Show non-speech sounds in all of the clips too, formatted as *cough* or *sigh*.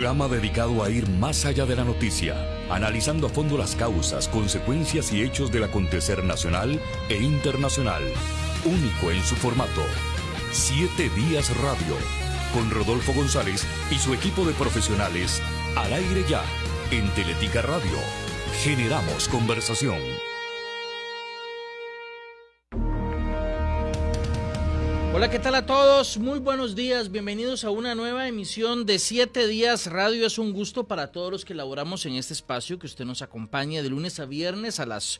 Programa dedicado a ir más allá de la noticia, analizando a fondo las causas, consecuencias y hechos del acontecer nacional e internacional. Único en su formato. Siete Días Radio, con Rodolfo González y su equipo de profesionales, al aire ya, en Teletica Radio. Generamos conversación. Hola, ¿qué tal a todos? Muy buenos días, bienvenidos a una nueva emisión de Siete Días Radio. Es un gusto para todos los que laboramos en este espacio que usted nos acompañe de lunes a viernes a las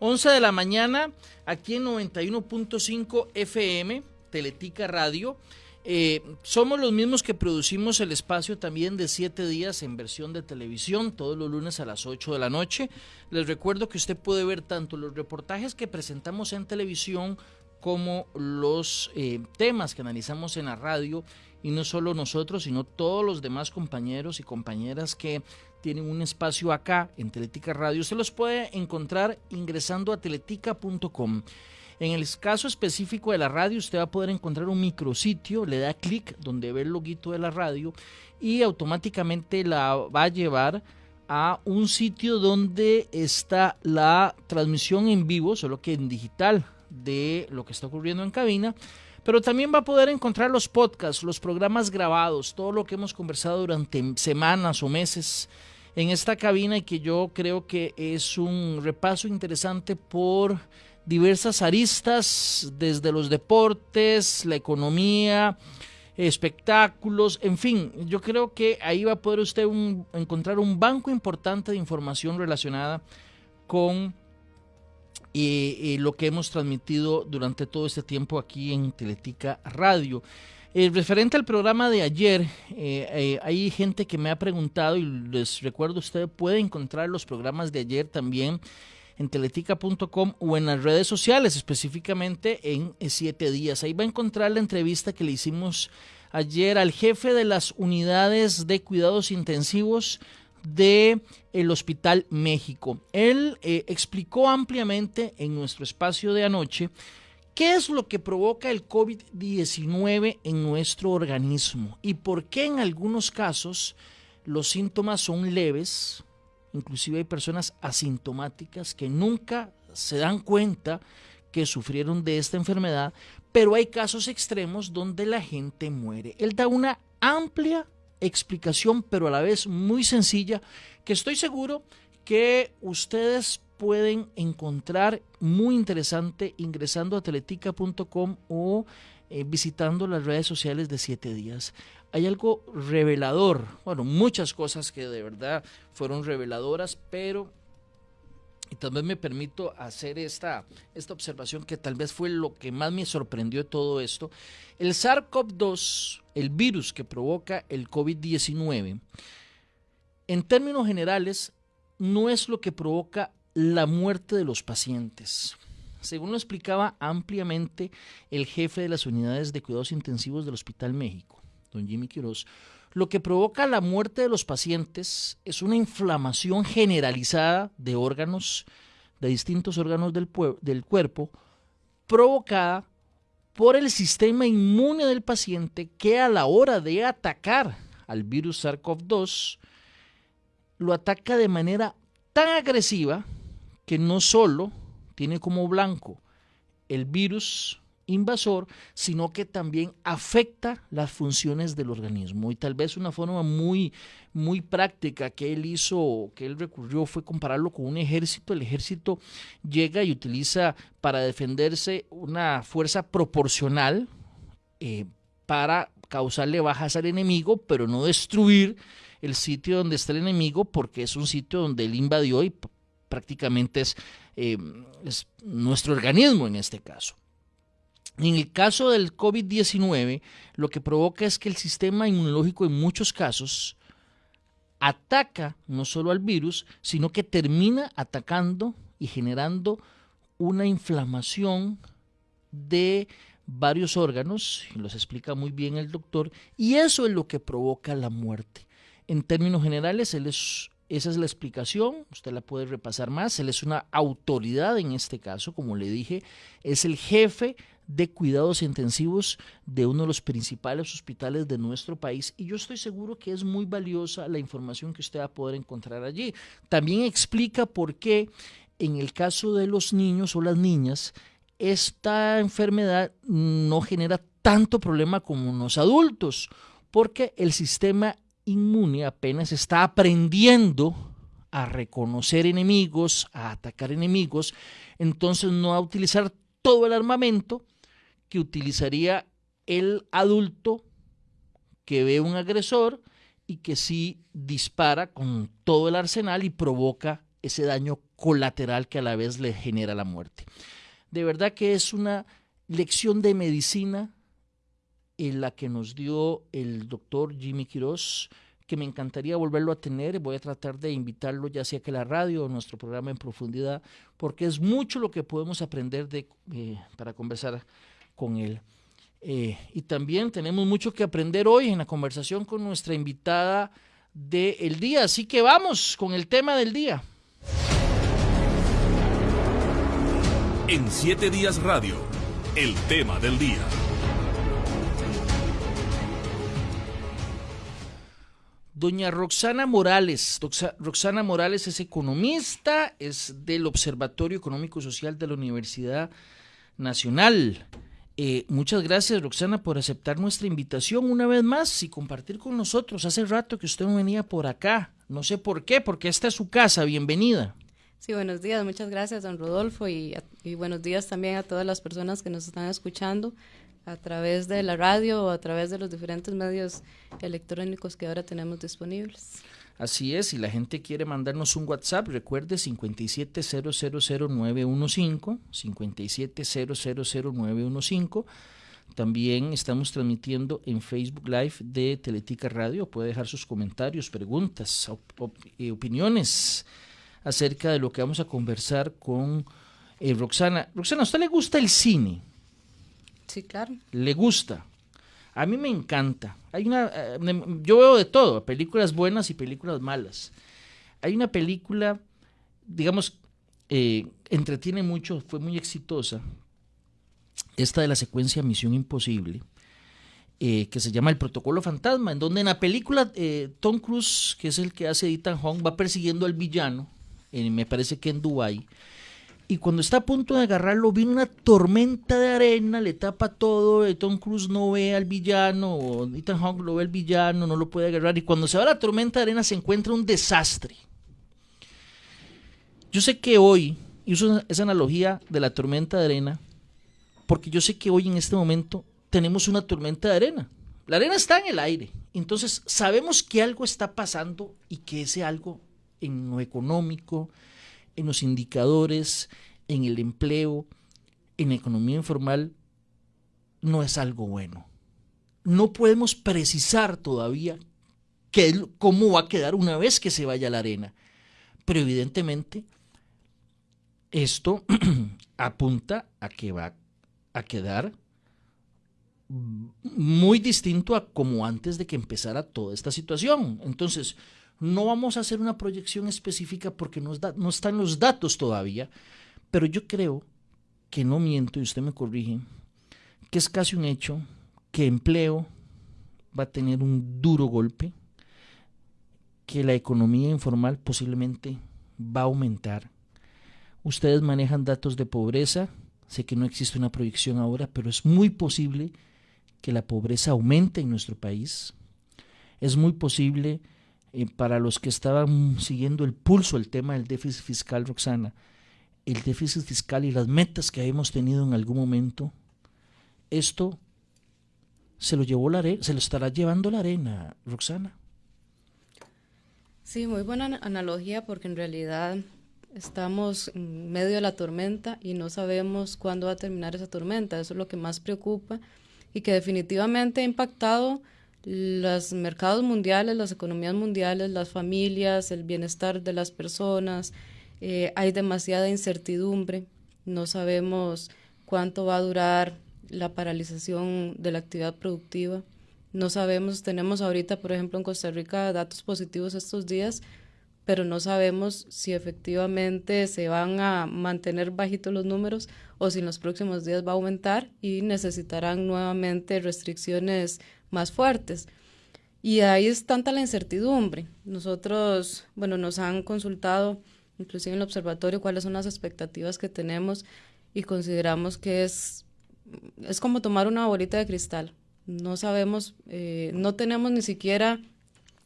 11 de la mañana aquí en 91.5 FM, Teletica Radio. Eh, somos los mismos que producimos el espacio también de siete días en versión de televisión todos los lunes a las 8 de la noche. Les recuerdo que usted puede ver tanto los reportajes que presentamos en televisión como los eh, temas que analizamos en la radio y no solo nosotros, sino todos los demás compañeros y compañeras que tienen un espacio acá en Teletica Radio. Usted los puede encontrar ingresando a teletica.com. En el caso específico de la radio, usted va a poder encontrar un micrositio, le da clic donde ve el loguito de la radio y automáticamente la va a llevar a un sitio donde está la transmisión en vivo, solo que en digital, de lo que está ocurriendo en cabina, pero también va a poder encontrar los podcasts, los programas grabados, todo lo que hemos conversado durante semanas o meses en esta cabina y que yo creo que es un repaso interesante por diversas aristas, desde los deportes, la economía, espectáculos, en fin, yo creo que ahí va a poder usted encontrar un banco importante de información relacionada con y, lo que hemos transmitido durante todo este tiempo aquí en Teletica Radio. Eh, referente al programa de ayer, eh, eh, hay gente que me ha preguntado y les recuerdo, usted puede encontrar los programas de ayer también en teletica.com o en las redes sociales, específicamente en siete días. Ahí va a encontrar la entrevista que le hicimos ayer al jefe de las unidades de cuidados intensivos de el Hospital México. Él eh, explicó ampliamente en nuestro espacio de anoche qué es lo que provoca el COVID-19 en nuestro organismo y por qué en algunos casos los síntomas son leves, inclusive hay personas asintomáticas que nunca se dan cuenta que sufrieron de esta enfermedad, pero hay casos extremos donde la gente muere. Él da una amplia explicación, pero a la vez muy sencilla, que estoy seguro que ustedes pueden encontrar muy interesante ingresando a teletica.com o eh, visitando las redes sociales de siete días. Hay algo revelador, bueno, muchas cosas que de verdad fueron reveladoras, pero y también me permito hacer esta, esta observación que tal vez fue lo que más me sorprendió de todo esto. El SARS-CoV-2, el virus que provoca el COVID-19, en términos generales, no es lo que provoca la muerte de los pacientes. Según lo explicaba ampliamente el jefe de las unidades de cuidados intensivos del Hospital México, don Jimmy Quiroz, lo que provoca la muerte de los pacientes es una inflamación generalizada de órganos, de distintos órganos del, del cuerpo, provocada por el sistema inmune del paciente que a la hora de atacar al virus SARS-CoV-2 lo ataca de manera tan agresiva que no solo tiene como blanco el virus invasor, sino que también afecta las funciones del organismo. Y tal vez una forma muy, muy práctica que él hizo, que él recurrió, fue compararlo con un ejército. El ejército llega y utiliza para defenderse una fuerza proporcional eh, para causarle bajas al enemigo, pero no destruir el sitio donde está el enemigo, porque es un sitio donde él invadió y prácticamente es, eh, es nuestro organismo en este caso. En el caso del COVID-19, lo que provoca es que el sistema inmunológico en muchos casos ataca no solo al virus, sino que termina atacando y generando una inflamación de varios órganos, y los explica muy bien el doctor, y eso es lo que provoca la muerte. En términos generales, esa es la explicación, usted la puede repasar más. Él es una autoridad en este caso, como le dije, es el jefe de cuidados intensivos de uno de los principales hospitales de nuestro país y yo estoy seguro que es muy valiosa la información que usted va a poder encontrar allí. También explica por qué en el caso de los niños o las niñas esta enfermedad no genera tanto problema como en los adultos, porque el sistema inmune apenas está aprendiendo a reconocer enemigos, a atacar enemigos, entonces no a utilizar todo el armamento que utilizaría el adulto que ve un agresor y que sí dispara con todo el arsenal y provoca ese daño colateral que a la vez le genera la muerte. De verdad que es una lección de medicina en la que nos dio el doctor Jimmy Quiroz, que me encantaría volverlo a tener. Voy a tratar de invitarlo ya sea que la radio o nuestro programa en profundidad, porque es mucho lo que podemos aprender de, eh, para conversar con él. Eh, y también tenemos mucho que aprender hoy en la conversación con nuestra invitada del día. Así que vamos con el tema del día. En siete días radio, el tema del día. Doña Roxana Morales. Roxana Morales es economista, es del Observatorio Económico Social de la Universidad Nacional. Eh, muchas gracias, Roxana, por aceptar nuestra invitación una vez más y compartir con nosotros. Hace rato que usted no venía por acá. No sé por qué, porque esta es su casa. Bienvenida. Sí, buenos días. Muchas gracias, don Rodolfo, y, y buenos días también a todas las personas que nos están escuchando a través de la radio o a través de los diferentes medios electrónicos que ahora tenemos disponibles. Así es, si la gente quiere mandarnos un WhatsApp, recuerde 57000915, 57000915. También estamos transmitiendo en Facebook Live de Teletica Radio. Puede dejar sus comentarios, preguntas, opiniones acerca de lo que vamos a conversar con eh, Roxana. Roxana, ¿a usted le gusta el cine? Sí, claro. Le gusta. A mí me encanta. Hay una, eh, yo veo de todo, películas buenas y películas malas. Hay una película, digamos, eh, entretiene mucho, fue muy exitosa. Esta de la secuencia Misión Imposible, eh, que se llama El Protocolo Fantasma, en donde en la película Tom Cruise, que es el que hace Ethan Hong, va persiguiendo al villano, me parece que en Dubái y cuando está a punto de agarrarlo viene una tormenta de arena, le tapa todo, Tom Cruise no ve al villano, o Ethan Hawke lo ve al villano, no lo puede agarrar, y cuando se va la tormenta de arena se encuentra un desastre. Yo sé que hoy, y uso esa analogía de la tormenta de arena, porque yo sé que hoy en este momento tenemos una tormenta de arena. La arena está en el aire, entonces sabemos que algo está pasando y que ese algo en lo económico, en los indicadores, en el empleo, en la economía informal, no es algo bueno. No podemos precisar todavía qué, cómo va a quedar una vez que se vaya a la arena. Pero evidentemente esto *clears throat* apunta a que va a quedar muy distinto a como antes de que empezara toda esta situación. Entonces, no vamos a hacer una proyección específica porque no, están los datos todavía, pero yo creo que no miento, y usted me corrige, que es casi un hecho que empleo va a tener un duro golpe, que la economía informal posiblemente va a aumentar. Ustedes manejan datos de pobreza, sé que no existe una proyección ahora, pero es muy posible que la pobreza aumente en nuestro país. Es muy posible para los que estaban siguiendo el pulso el tema del déficit fiscal, Roxana, el déficit fiscal y las metas que hemos tenido en algún momento, esto se lo llevó la se lo estará llevando la arena, Roxana. Sí, muy buena analogía porque en realidad estamos en medio de la tormenta y no sabemos cuándo va a terminar esa tormenta. Eso es lo que más preocupa y que definitivamente ha impactado los mercados mundiales, las economías mundiales, las familias, el bienestar de las personas. Eh, hay demasiada incertidumbre, no sabemos cuánto va a durar la paralización de la actividad productiva. No sabemos, tenemos ahorita, por ejemplo, en Costa Rica datos positivos estos días, pero no sabemos si efectivamente se van a mantener bajitos los números o si en los próximos días va a aumentar y necesitarán nuevamente restricciones más fuertes. Y ahí es tanta la incertidumbre. Nosotros, bueno, nos han consultado, inclusive en el observatorio, cuáles son las expectativas que tenemos y consideramos que es, es como tomar una bolita de cristal. No sabemos, eh, no tenemos ni siquiera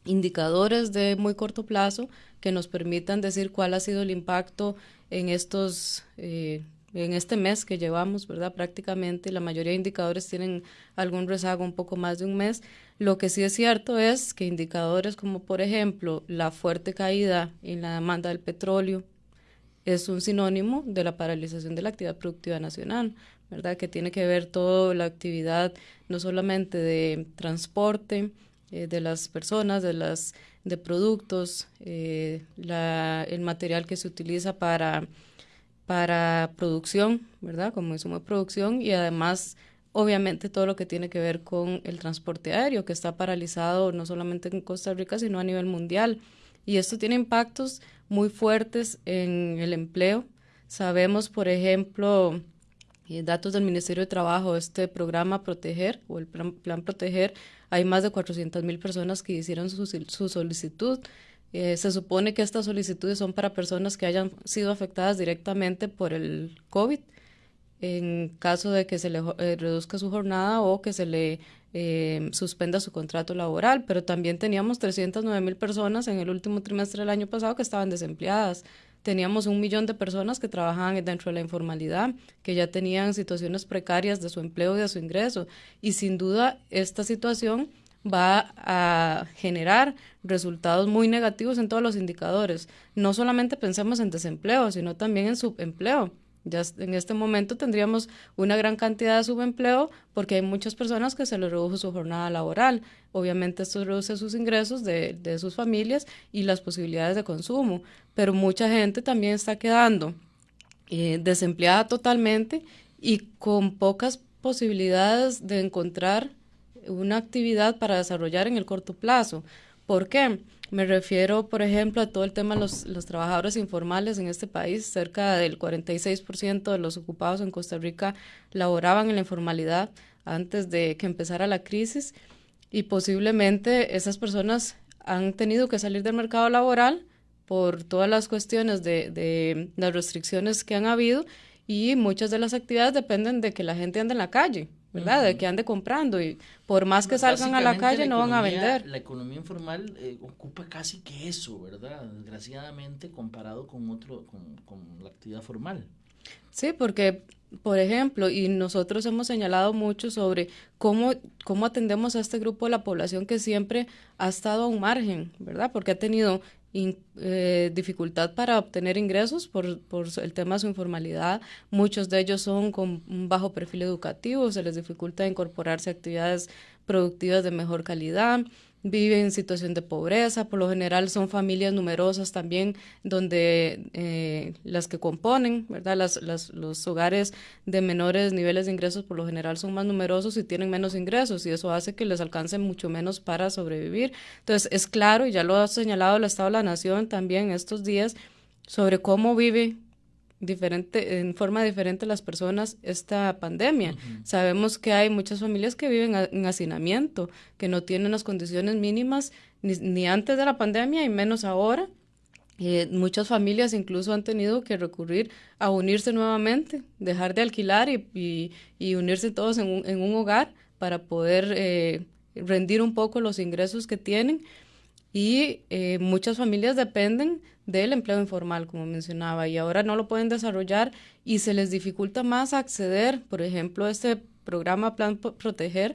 indicadores de muy corto plazo que nos permitan decir cuál ha sido el impacto en estos eh, en este mes que llevamos, ¿verdad? Prácticamente la mayoría de indicadores tienen algún rezago un poco más de un mes. Lo que sí es cierto es que indicadores como, por ejemplo, la fuerte caída en la demanda del petróleo es un sinónimo de la paralización de la actividad productiva nacional, ¿verdad? Que tiene que ver toda la actividad, no solamente de transporte, eh, de las personas, de las de productos, eh, el material que se utiliza para, para producción, ¿verdad? Como insumo de producción y además, obviamente, todo lo que tiene que ver con el transporte aéreo, que está paralizado no solamente en Costa Rica, sino a nivel mundial. Y esto tiene impactos muy fuertes en el empleo. Sabemos, por ejemplo, datos del Ministerio de Trabajo, este programa Proteger o el plan, plan Proteger hay más de 400 mil personas que hicieron su, su solicitud. Eh, se supone que estas solicitudes son para personas que hayan sido afectadas directamente por el COVID, en caso de que se le eh, reduzca su jornada o que se le eh, suspenda su contrato laboral, pero también teníamos 309 mil personas en el último trimestre del año pasado que estaban desempleadas. Teníamos un millón de personas que trabajaban dentro de la informalidad, que ya tenían situaciones precarias de su empleo y de su ingreso. Y sin duda esta situación va a generar resultados muy negativos en todos los indicadores. No solamente pensemos en desempleo, sino también en subempleo. Ya en este momento tendríamos una gran cantidad de subempleo porque hay muchas personas que se les redujo su jornada laboral. Obviamente esto reduce sus ingresos de, sus familias y las posibilidades de consumo, pero mucha gente también está quedando eh, desempleada totalmente y con pocas posibilidades de encontrar una actividad para desarrollar en el corto plazo. ¿Por qué? Me refiero, por ejemplo, a todo el tema de los, trabajadores informales en este país. Cerca del 46% de los ocupados en Costa Rica laboraban en la informalidad antes de que empezara la crisis y posiblemente esas personas han tenido que salir del mercado laboral por todas las cuestiones de las restricciones que han habido y muchas de las actividades dependen de que la gente ande en la calle. ¿Verdad? De que ande comprando y por más que salgan a la calle no van a vender. La economía informal eh, ocupa casi que eso, ¿verdad? Desgraciadamente comparado con otro, con, con la actividad formal. Sí, porque, por ejemplo, y nosotros hemos señalado mucho sobre cómo, cómo atendemos a este grupo de la población que siempre ha estado a un margen, ¿verdad? Porque ha tenido eh, dificultad para obtener ingresos por, por, el tema de su informalidad. Muchos de ellos son con un bajo perfil educativo, se les dificulta incorporarse a actividades productivas de mejor calidad viven en situación de pobreza, por lo general son familias numerosas también donde eh, las que componen, ¿verdad? Las, los hogares de menores niveles de ingresos por lo general son más numerosos y tienen menos ingresos y eso hace que les alcance mucho menos para sobrevivir. Entonces es claro, y ya lo ha señalado el Estado de la Nación también estos días, sobre cómo vive diferente, en forma diferente las personas esta pandemia. Sabemos que hay muchas familias que viven en hacinamiento, que no tienen las condiciones mínimas ni, ni antes de la pandemia y menos ahora. Eh, muchas familias incluso han tenido que recurrir a unirse nuevamente, dejar de alquilar y, y, unirse todos en un, en un, hogar para poder eh, rendir un poco los ingresos que tienen. Y eh, muchas familias dependen del empleo informal, como mencionaba, y ahora no lo pueden desarrollar y se les dificulta más acceder, por ejemplo, este programa Plan Proteger.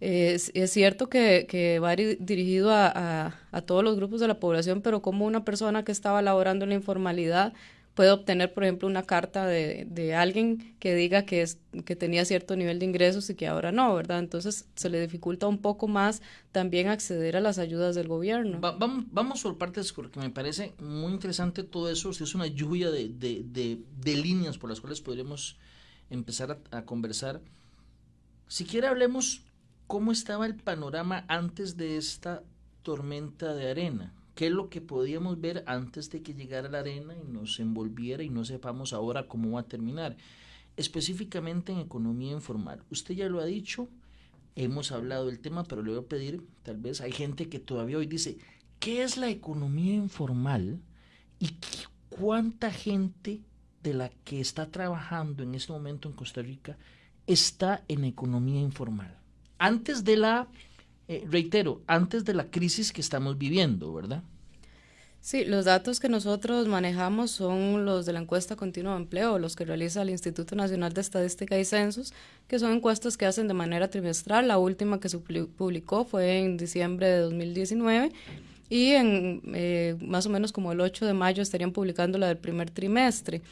es, cierto que, que va dirigido a, a, a, todos los grupos de la población, pero como una persona que estaba laborando en la informalidad puede obtener, por ejemplo, una carta de, de alguien que diga que, es, que tenía cierto nivel de ingresos y que ahora no, ¿verdad? Entonces se le dificulta un poco más también acceder a las ayudas del gobierno. vamos, vamos por partes porque me parece muy interesante todo eso. Es una lluvia de, de, de, líneas por las cuales podríamos empezar a, a conversar. Si quiere hablemos cómo estaba el panorama antes de esta tormenta de arena ¿Qué es lo que podíamos ver antes de que llegara la arena y nos envolviera y no sepamos ahora cómo va a terminar? Específicamente en economía informal. Usted ya lo ha dicho, hemos hablado del tema, pero le voy a pedir, tal vez hay gente que todavía hoy dice, ¿qué es la economía informal y cuánta gente de la que está trabajando en este momento en Costa Rica está en economía informal? Antes de la, eh, reitero, antes de la crisis que estamos viviendo, ¿verdad? Sí, los datos que nosotros manejamos son los de la encuesta continua de empleo, los que realiza el Instituto Nacional de Estadística y Censos, que son encuestas que hacen de manera trimestral. La última que se publicó fue en diciembre de 2019 y en eh, más o menos como el 8 de mayo estarían publicando la del primer trimestre.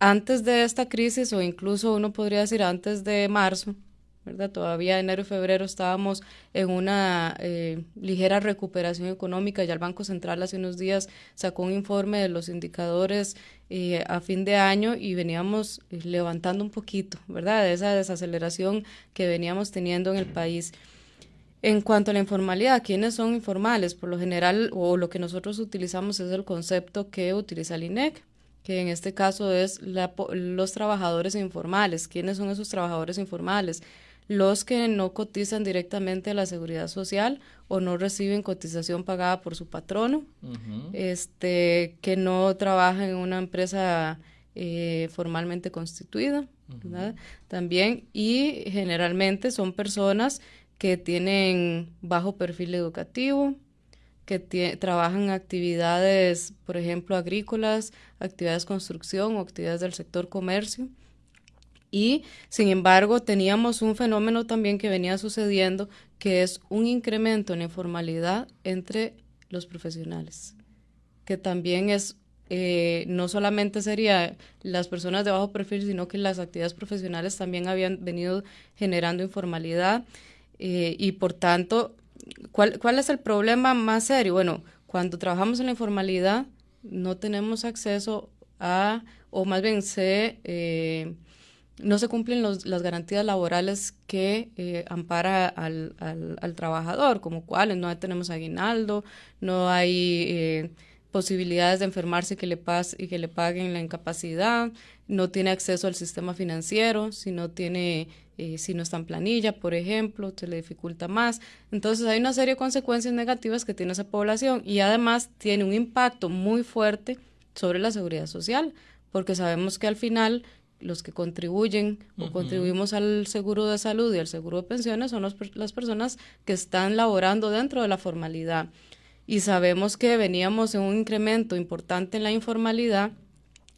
Antes de esta crisis, o incluso uno podría decir antes de marzo, ¿verdad? Todavía enero y febrero estábamos en una eh, ligera recuperación económica. Ya el Banco Central hace unos días sacó un informe de los indicadores eh, a fin de año y veníamos eh, levantando un poquito, ¿verdad? De esa desaceleración que veníamos teniendo en el país. En cuanto a la informalidad, ¿quiénes son informales? Por lo general, o lo que nosotros utilizamos es el concepto que utiliza el INEC, que en este caso es los trabajadores informales. ¿Quiénes son esos trabajadores informales? Los que no cotizan directamente a la seguridad social o no reciben cotización pagada por su patrono, este, que no trabajan en una empresa eh, formalmente constituida, También, y generalmente son personas que tienen bajo perfil educativo, que trabajan actividades, por ejemplo, agrícolas, actividades de construcción o actividades del sector comercio y, sin embargo, teníamos un fenómeno también que venía sucediendo, que es un incremento en informalidad entre los profesionales, que también es, eh, no solamente sería las personas de bajo perfil, sino que las actividades profesionales también habían venido generando informalidad eh, y, por tanto, ¿cuál, ¿cuál es el problema más serio? Bueno, cuando trabajamos en la informalidad, no tenemos acceso a, o más bien se... Eh, no se cumplen las garantías laborales que eh, ampara al, al, trabajador, como cuáles no tenemos aguinaldo, no hay eh, posibilidades de enfermarse que le pas y que le paguen la incapacidad, no tiene acceso al sistema financiero, si no tiene, eh, si no está en planilla, por ejemplo, se le dificulta más. Entonces hay una serie de consecuencias negativas que tiene esa población y además tiene un impacto muy fuerte sobre la seguridad social, porque sabemos que al final los que contribuyen o contribuimos al seguro de salud y al seguro de pensiones son las personas que están laborando dentro de la formalidad. Y sabemos que veníamos en un incremento importante en la informalidad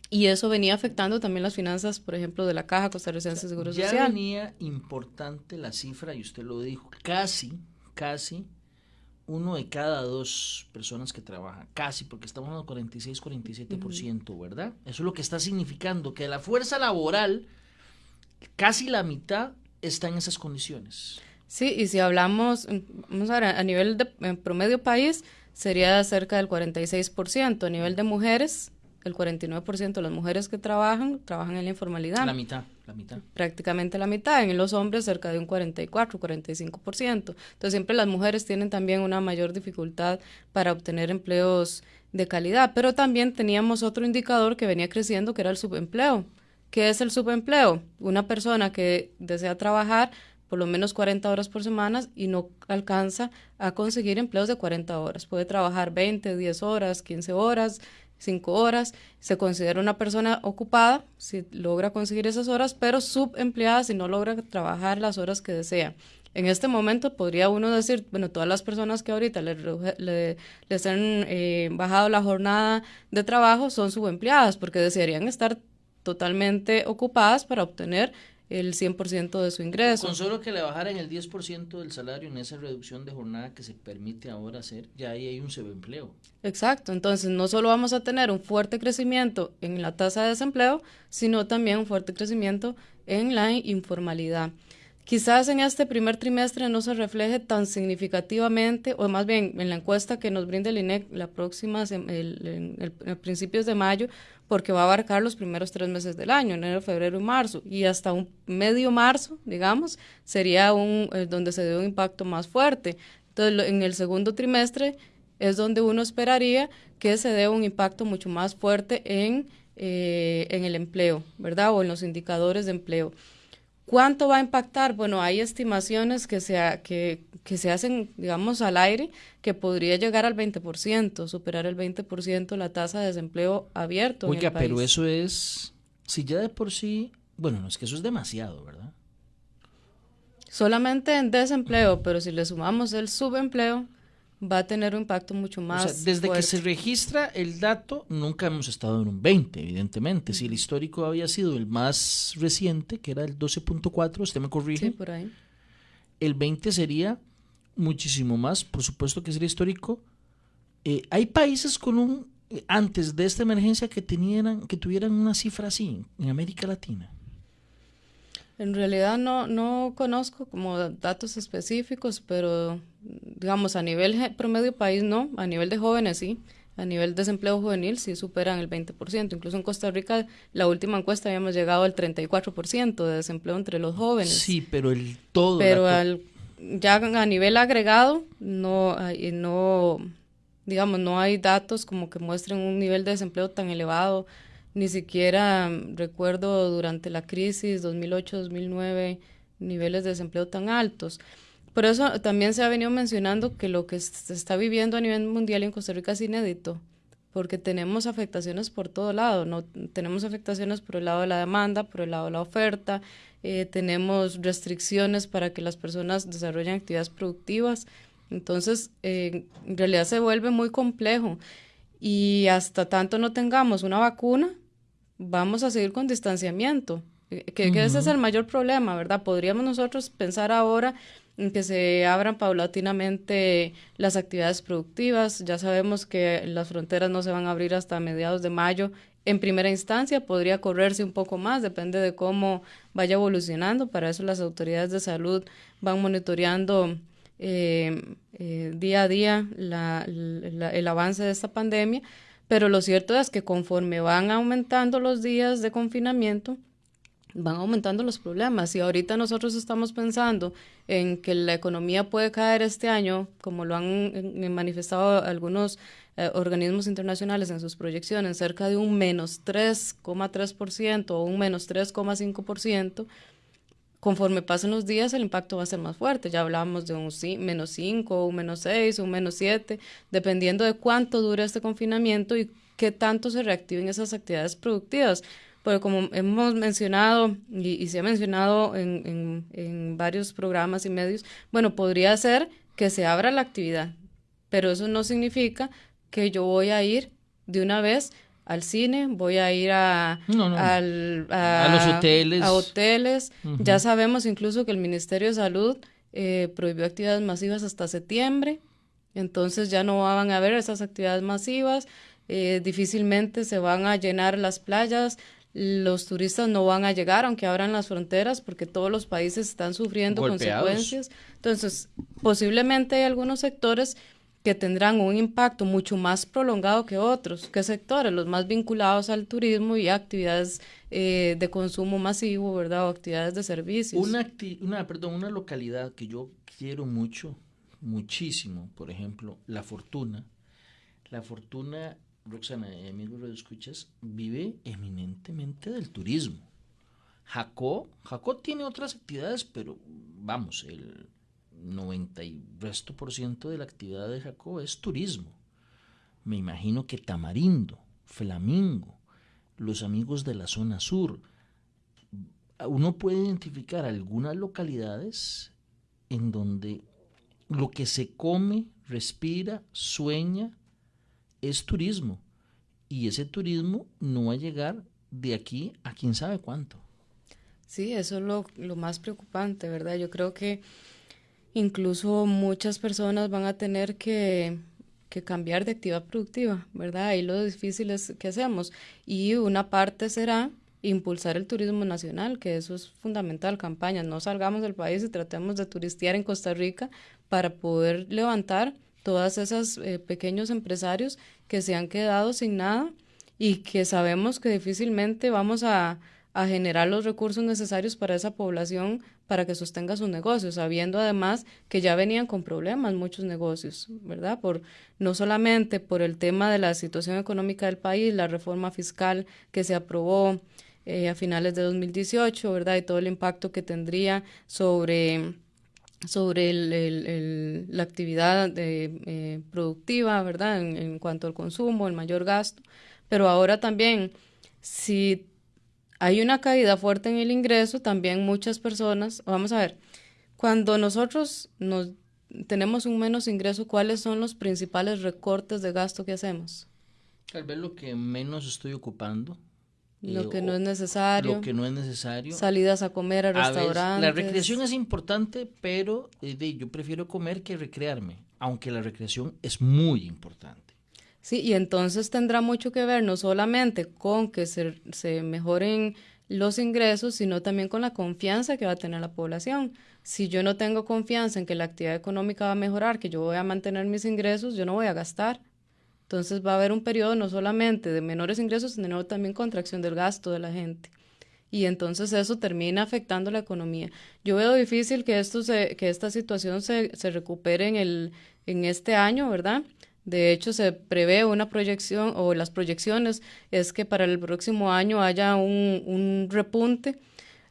y eso venía afectando también las finanzas, por ejemplo, de la Caja Costarricense de Seguro Social. Ya venía importante la cifra, y usted lo dijo, casi, casi uno de cada dos personas que trabajan, casi, porque estamos en el 46, 47%, ¿verdad? Eso es lo que está significando que la fuerza laboral, casi la mitad, está en esas condiciones. Sí, y si hablamos, vamos a ver, a nivel de promedio país, sería cerca del 46%, a nivel de mujeres, el 49% de las mujeres que trabajan, trabajan en la informalidad. La mitad, la mitad. Prácticamente la mitad. En los hombres cerca de un 44, 45%. Entonces siempre las mujeres tienen también una mayor dificultad para obtener empleos de calidad. Pero también teníamos otro indicador que venía creciendo, que era el subempleo. ¿Qué es el subempleo? Una persona que desea trabajar por lo menos 40 horas por semana y no alcanza a conseguir empleos de 40 horas. Puede trabajar 20, 10 horas, 15 horas, cinco horas, se considera una persona ocupada si logra conseguir esas horas, pero subempleada si no logra trabajar las horas que desea. En este momento podría uno decir, bueno, todas las personas que ahorita le, le, les han eh, bajado la jornada de trabajo son subempleadas porque desearían estar totalmente ocupadas para obtener el 100% de su ingreso. Con solo que le bajaran el 10% del salario en esa reducción de jornada que se permite ahora hacer, ya ahí hay un subempleo. Exacto, entonces no solo vamos a tener un fuerte crecimiento en la tasa de desempleo, sino también un fuerte crecimiento en la informalidad. Quizás en este primer trimestre no se refleje tan significativamente, o más bien en la encuesta que nos brinda el INEC la próxima, el, el, principios de mayo, porque va a abarcar los primeros tres meses del año, enero, febrero y marzo, y hasta un medio marzo, digamos, sería un eh, donde se dé un impacto más fuerte. Entonces, en el segundo trimestre es donde uno esperaría que se dé un impacto mucho más fuerte en, eh, en el empleo, ¿verdad? O en los indicadores de empleo. ¿Cuánto va a impactar? Bueno, hay estimaciones que se, que, que se hacen, digamos, al aire, que podría llegar al 20%, superar el 20% la tasa de desempleo abierto. Oiga, pero eso es, si ya de por sí, bueno, no es que eso es demasiado, ¿verdad? Solamente en desempleo, pero si le sumamos el subempleo, va a tener un impacto mucho más. O sea, desde que se registra el dato, nunca hemos estado en un 20, evidentemente. Si el histórico había sido el más reciente, que era el 12.4, usted me corrige. Sí, por ahí. El 20 sería muchísimo más, por supuesto que sería histórico. Eh, hay países con un, antes de esta emergencia, que, tenían, que tuvieran una cifra así en América Latina. En realidad no, no conozco como datos específicos, pero digamos a nivel promedio país no, a nivel de jóvenes sí, a nivel de desempleo juvenil sí superan el 20%, incluso en Costa Rica la última encuesta habíamos llegado al 34% de desempleo entre los jóvenes. Sí, pero el todo... Pero al, ya a nivel agregado no, no, digamos, no hay datos como que muestren un nivel de desempleo tan elevado ni siquiera mm, recuerdo durante la crisis 2008-2009 niveles de desempleo tan altos. Por eso también se ha venido mencionando que lo que se está viviendo a nivel mundial en Costa Rica es inédito, porque tenemos afectaciones por todo lado, no tenemos afectaciones por el lado de la demanda, por el lado de la oferta, eh, tenemos restricciones para que las personas desarrollen actividades productivas. Entonces, eh, en realidad se vuelve muy complejo y hasta tanto no tengamos una vacuna, vamos a seguir con distanciamiento, eh, que, ese es el mayor problema, ¿verdad? Podríamos nosotros pensar ahora en que se abran paulatinamente las actividades productivas. Ya sabemos que las fronteras no se van a abrir hasta mediados de mayo. En primera instancia podría correrse un poco más, depende de cómo vaya evolucionando. Para eso las autoridades de salud van monitoreando eh, eh, día a día el avance de esta pandemia pero lo cierto es que conforme van aumentando los días de confinamiento, van aumentando los problemas. Y ahorita nosotros estamos pensando en que la economía puede caer este año, como lo han manifestado algunos eh, organismos internacionales en sus proyecciones, cerca de un menos 3,3% o un menos 3,5% conforme pasen los días el impacto va a ser más fuerte. Ya hablábamos de un menos 5, un menos 6, un menos 7, dependiendo de cuánto dure este confinamiento y qué tanto se reactiven esas actividades productivas. Porque como hemos mencionado y, se ha mencionado en, en varios programas y medios, bueno, podría ser que se abra la actividad, pero eso no significa que yo voy a ir de una vez al cine, voy a ir a, a, los hoteles. A hoteles. Ya sabemos incluso que el Ministerio de Salud eh, prohibió actividades masivas hasta septiembre, entonces ya no van a haber esas actividades masivas, eh, difícilmente se van a llenar las playas, los turistas no van a llegar aunque abran las fronteras porque todos los países están sufriendo consecuencias. Entonces, posiblemente hay algunos sectores que tendrán un impacto mucho más prolongado que otros. ¿Qué sectores? Los más vinculados al turismo y actividades eh, de consumo masivo, ¿verdad? O actividades de servicios. Una, una, perdón, una localidad que yo quiero mucho, muchísimo, por ejemplo, La Fortuna. La Fortuna, Roxana y amigos de escuchas, vive eminentemente del turismo. Jacó, Jacó tiene otras actividades, pero vamos, el 90 y resto por ciento de la actividad de Jacob es turismo. Me imagino que Tamarindo, Flamingo, los amigos de la zona sur, uno puede identificar algunas localidades en donde lo que se come, respira, sueña, es turismo. Y ese turismo no va a llegar de aquí a quién sabe cuánto. Sí, eso es lo, lo más preocupante, ¿verdad? Yo creo que incluso muchas personas van a tener que, cambiar de actividad productiva, ¿verdad? Y lo difícil es que hacemos. Y una parte será impulsar el turismo nacional, que eso es fundamental, campañas, no salgamos del país y tratemos de turistear en Costa Rica para poder levantar todas esos eh, pequeños empresarios que se han quedado sin nada y que sabemos que difícilmente vamos a, a generar los recursos necesarios para esa población para que sostenga sus negocios, sabiendo además que ya venían con problemas muchos negocios, ¿verdad? Por no solamente por el tema de la situación económica del país, la reforma fiscal que se aprobó eh, a finales de 2018, ¿verdad? Y todo el impacto que tendría sobre sobre el, la actividad eh, productiva, ¿verdad? En cuanto al consumo, el mayor gasto. Pero ahora también, si hay una caída fuerte en el ingreso, también muchas personas, vamos a ver, cuando nosotros nos tenemos un menos ingreso, ¿cuáles son los principales recortes de gasto que hacemos? Tal vez lo que menos estoy ocupando. Lo eh, que no es necesario. Lo que no es necesario. Salidas a comer a, restaurantes. la recreación es importante, pero eh, yo prefiero comer que recrearme, aunque la recreación es muy importante. Sí, y entonces tendrá mucho que ver no solamente con que se, se mejoren los ingresos, sino también con la confianza que va a tener la población. Si yo no tengo confianza en que la actividad económica va a mejorar, que yo voy a mantener mis ingresos, yo no voy a gastar. Entonces va a haber un periodo no solamente de menores ingresos, sino también contracción del gasto de la gente. Y entonces eso termina afectando la economía. Yo veo difícil que, esto se, que esta situación se, se recupere en, el, en este año, ¿verdad? De hecho, se prevé una proyección, o las proyecciones es que para el próximo año haya un, un repunte.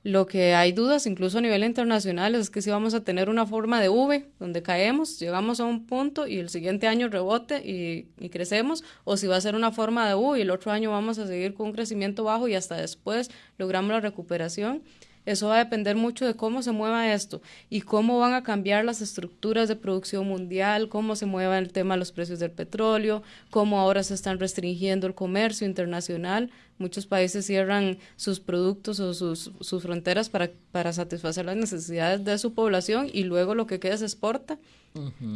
Lo que hay dudas, incluso a nivel internacional, es que si vamos a tener una forma de V, donde caemos, llegamos a un punto y el siguiente año rebote y, y, crecemos, o si va a ser una forma de U y el otro año vamos a seguir con un crecimiento bajo y hasta después logramos la recuperación. Eso va a depender mucho de cómo se mueva esto y cómo van a cambiar las estructuras de producción mundial, cómo se mueva el tema de los precios del petróleo, cómo ahora se están restringiendo el comercio internacional. Muchos países cierran sus productos o sus, sus fronteras para, para satisfacer las necesidades de su población y luego lo que queda se exporta.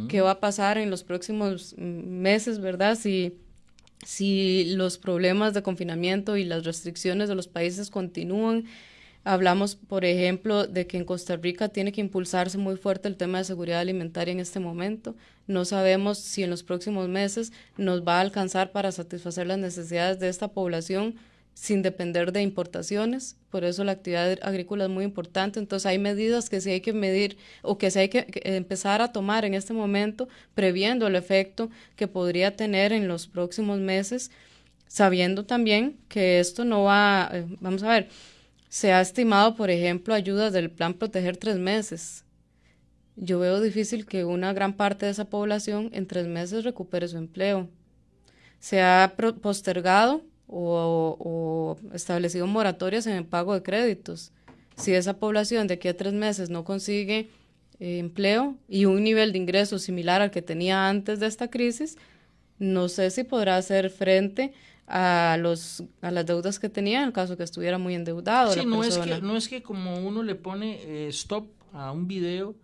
¿Qué va a pasar en los próximos meses, verdad? Si si los problemas de confinamiento y las restricciones de los países continúan, Hablamos, por ejemplo, de que en Costa Rica tiene que impulsarse muy fuerte el tema de seguridad alimentaria en este momento. No sabemos si en los próximos meses nos va a alcanzar para satisfacer las necesidades de esta población sin depender de importaciones. Por eso la actividad agrícola es muy importante. Entonces hay medidas que sí hay que medir o que sí hay que, empezar a tomar en este momento, previendo el efecto que podría tener en los próximos meses, sabiendo también que esto no va, eh, vamos a ver, se ha estimado, por ejemplo, ayudas del plan Proteger tres meses. Yo veo difícil que una gran parte de esa población en tres meses recupere su empleo. Se ha postergado o, establecido moratorias en el pago de créditos. Si esa población de aquí a tres meses no consigue eh, empleo y un nivel de ingresos similar al que tenía antes de esta crisis, no sé si podrá hacer frente a los a las deudas que tenía en el caso que estuviera muy endeudado. Sí, no es que no es que como uno le pone eh, stop a un video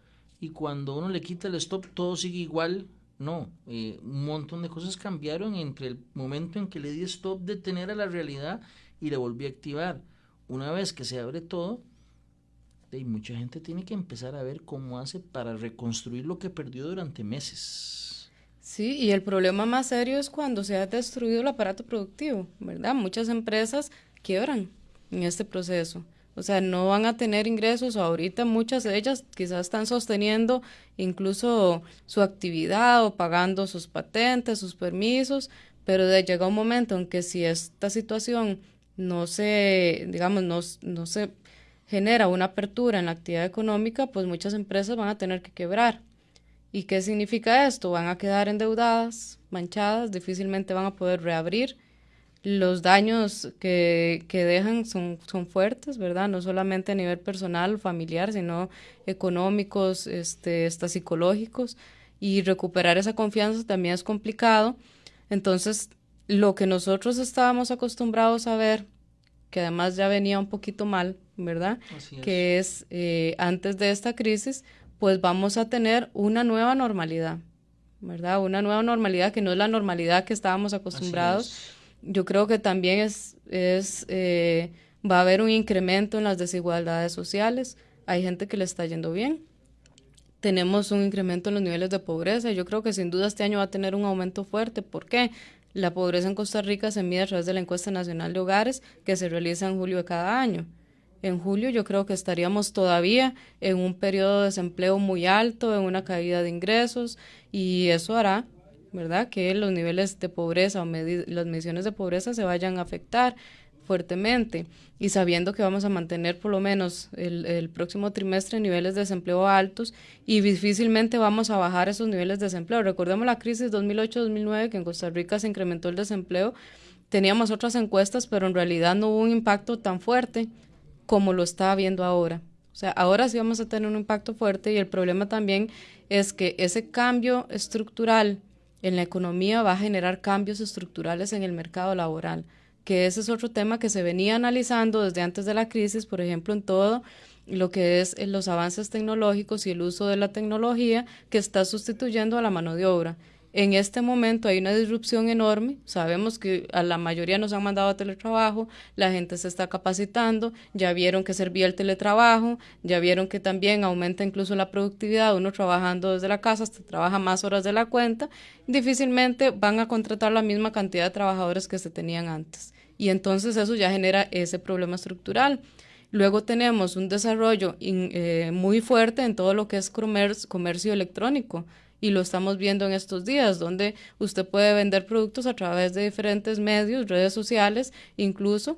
y cuando uno le quita el stop todo sigue igual. No, eh, un montón de cosas cambiaron entre el momento en que le di stop detener a la realidad y le volví a activar. Una vez que se abre todo, y mucha gente tiene que empezar a ver cómo hace para reconstruir lo que perdió durante meses. Sí, y el problema más serio es cuando se ha destruido el aparato productivo, ¿verdad? Muchas empresas quiebran en este proceso. O sea, no van a tener ingresos. Ahorita muchas de ellas quizás están sosteniendo incluso su actividad o pagando sus patentes, sus permisos, pero de llega un momento en que si esta situación no se, digamos, no, no se genera una apertura en la actividad económica, pues muchas empresas van a tener que quebrar. ¿Y qué significa esto? Van a quedar endeudadas, manchadas, difícilmente van a poder reabrir. Los daños que, que dejan son, son fuertes, ¿verdad? No solamente a nivel personal, familiar, sino económicos, este, hasta psicológicos. Y recuperar esa confianza también es complicado. Entonces, lo que nosotros estábamos acostumbrados a ver, que además ya venía un poquito mal, ¿verdad? Que es eh, antes de esta crisis, pues vamos a tener una nueva normalidad, ¿verdad? Una nueva normalidad que no es la normalidad que estábamos acostumbrados. Yo creo que también es, es eh, va a haber un incremento en las desigualdades sociales. Hay gente que le está yendo bien. Tenemos un incremento en los niveles de pobreza. Yo creo que sin duda este año va a tener un aumento fuerte. ¿Por qué? La pobreza en Costa Rica se mide a través de la encuesta nacional de hogares que se realiza en julio de cada año. En julio yo creo que estaríamos todavía en un periodo de desempleo muy alto, en una caída de ingresos y eso hará, ¿verdad?, que los niveles de pobreza o las mediciones de pobreza se vayan a afectar fuertemente y sabiendo que vamos a mantener por lo menos el, próximo trimestre niveles de desempleo altos y difícilmente vamos a bajar esos niveles de desempleo. Recordemos la crisis 2008-2009 que en Costa Rica se incrementó el desempleo. Teníamos otras encuestas, pero en realidad no hubo un impacto tan fuerte como lo está habiendo ahora. O sea, ahora sí vamos a tener un impacto fuerte y el problema también es que ese cambio estructural en la economía va a generar cambios estructurales en el mercado laboral que ese es otro tema que se venía analizando desde antes de la crisis, por ejemplo, en todo lo que es en los avances tecnológicos y el uso de la tecnología que está sustituyendo a la mano de obra. En este momento hay una disrupción enorme. Sabemos que a la mayoría nos han mandado a teletrabajo, la gente se está capacitando, ya vieron que servía el teletrabajo, ya vieron que también aumenta incluso la productividad, uno trabajando desde la casa hasta trabaja más horas de la cuenta, difícilmente van a contratar la misma cantidad de trabajadores que se tenían antes. Y entonces eso ya genera ese problema estructural. Luego tenemos un desarrollo eh, muy fuerte en todo lo que es comercio electrónico y lo estamos viendo en estos días, donde usted puede vender productos a través de diferentes medios, redes sociales, incluso.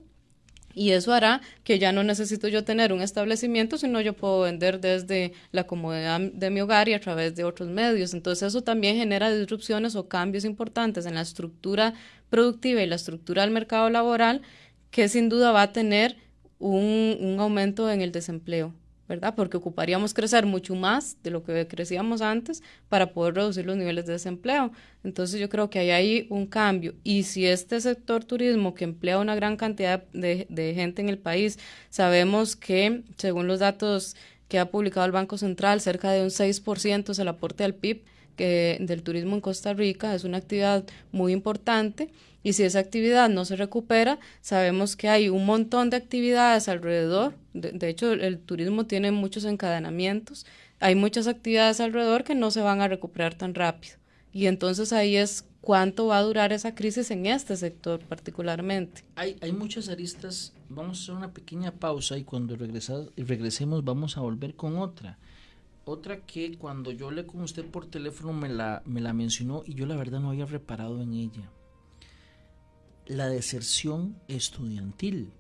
Y eso hará que ya no necesito yo tener un establecimiento, sino yo puedo vender desde la comodidad de mi hogar y a través de otros medios. Entonces eso también genera disrupciones o cambios importantes en la estructura productiva y la estructura del mercado laboral que sin duda va a tener un, un aumento en el desempleo. ¿Verdad? Porque ocuparíamos crecer mucho más de lo que crecíamos antes para poder reducir los niveles de desempleo. Entonces yo creo que hay ahí un cambio. Y si este sector turismo que emplea una gran cantidad de, de gente en el país, sabemos que según los datos que ha publicado el Banco Central, cerca de un 6% es el aporte al PIB que, del turismo en Costa Rica, es una actividad muy importante y si esa actividad no se recupera, sabemos que hay un montón de actividades alrededor. De, hecho, el turismo tiene muchos encadenamientos. Hay muchas actividades alrededor que no se van a recuperar tan rápido. Y entonces ahí es cuánto va a durar esa crisis en este sector particularmente. Hay, hay muchas aristas. Vamos a hacer una pequeña pausa y cuando regresemos vamos a volver con otra. Otra que cuando yo le con usted por teléfono me la, me la mencionó y yo la verdad no había reparado en ella. La deserción estudiantil